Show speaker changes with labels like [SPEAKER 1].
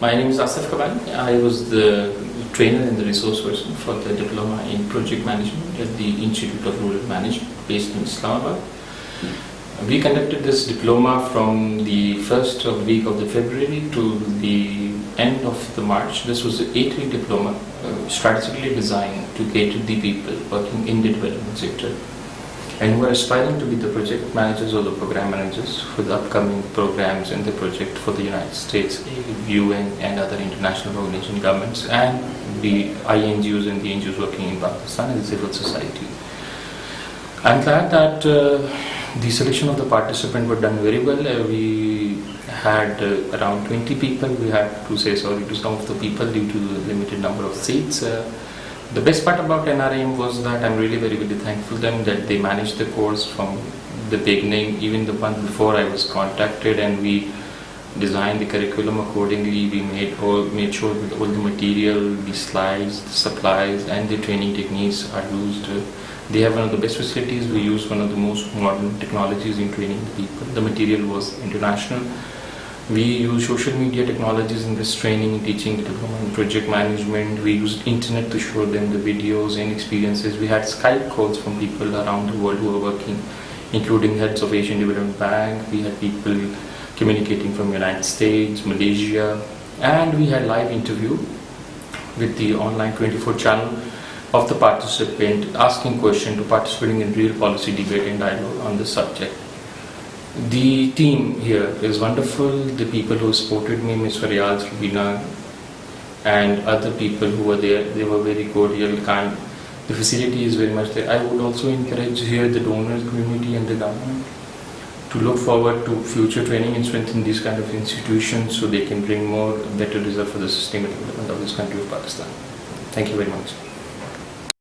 [SPEAKER 1] My name is Asif Kabani. I was the trainer and the resource person for the diploma in project management at the Institute of Rural Management based in Islamabad. We conducted this diploma from the first week of the February to the end of the March. This was an eight-week diploma uh, strategically designed to cater the people working in the development sector and who are aspiring to be the project managers or the program managers for the upcoming programs in the project for the United States, UN and other international organization governments and the INGOs and the NGOs working in Pakistan and the civil society. I'm glad that uh, the selection of the participant were done very well. Uh, we had uh, around 20 people. We had to say sorry to some of the people due to the limited number of seats. The best part about NRM was that I'm really very, very thankful them that they managed the course from the beginning, even the month before I was contacted and we designed the curriculum accordingly. We made all, made sure that all the material, the slides, the supplies and the training techniques are used. They have one of the best facilities. We use one of the most modern technologies in training the people. The material was international we use social media technologies in this training, teaching, development, project management. We used internet to show them the videos and experiences. We had Skype calls from people around the world who were working, including heads of Asian Development Bank. We had people communicating from United States, Malaysia, and we had live interview with the online 24 channel of the participant asking question to participating in real policy debate and dialogue on the subject. The team here is wonderful. The people who supported me, Ms. Faryal, Rubina, and other people who were there, they were very cordial, kind. The facility is very much there. I would also encourage here the donors community and the government to look forward to future training and strengthen these kind of institutions so they can bring more better result for the sustainable development of this country of Pakistan. Thank you very much.